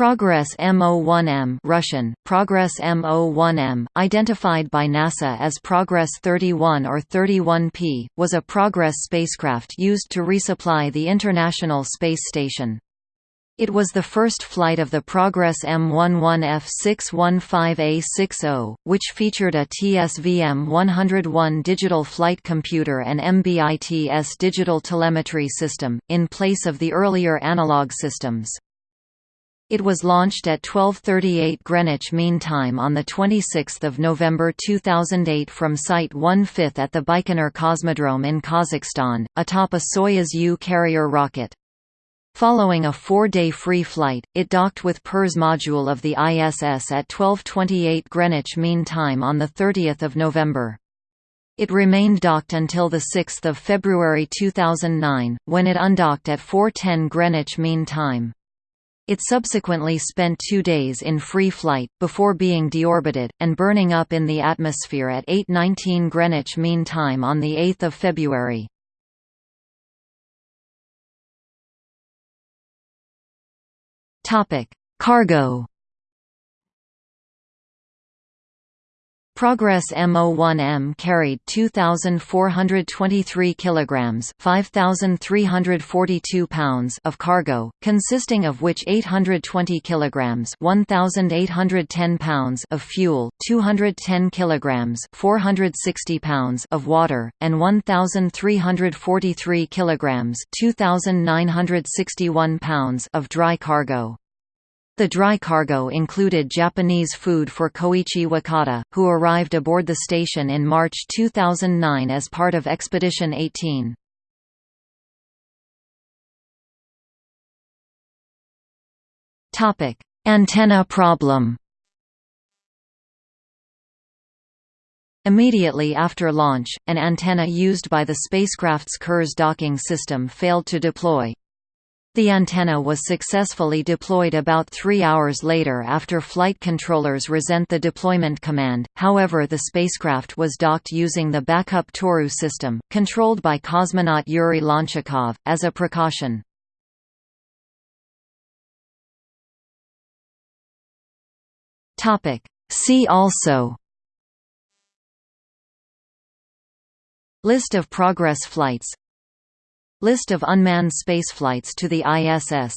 Progress M01M Russian, Progress M01M, identified by NASA as Progress 31 or 31P, was a Progress spacecraft used to resupply the International Space Station. It was the first flight of the Progress M11F615A60, which featured a TSVM-101 digital flight computer and MBITS digital telemetry system, in place of the earlier analog systems. It was launched at 12:38 Greenwich Mean Time on the 26th of November 2008 from Site 1/5 at the Baikonur Cosmodrome in Kazakhstan, atop a Soyuz U carrier rocket. Following a four-day free flight, it docked with Pirs module of the ISS at 12:28 Greenwich Mean Time on the 30th of November. It remained docked until 6 February 2009, when it undocked at 4:10 Greenwich Mean Time. It subsequently spent two days in free flight, before being deorbited, and burning up in the atmosphere at 8.19 Greenwich Mean Time on 8 February. Cargo Progress M01M carried 2423 kilograms, 5342 pounds of cargo, consisting of which 820 kilograms, 1810 pounds of fuel, 210 kilograms, 460 pounds of water, and 1343 kilograms, 2961 pounds of dry cargo. The dry cargo included Japanese food for Koichi Wakata, who arrived aboard the station in March 2009 as part of Expedition 18. Antenna problem Immediately after launch, an antenna used by the spacecraft's Kurs docking system failed to deploy, the antenna was successfully deployed about three hours later after flight controllers resent the deployment command, however the spacecraft was docked using the backup Toru system, controlled by cosmonaut Yuri Lonchakov, as a precaution. See also List of Progress flights List of unmanned spaceflights to the ISS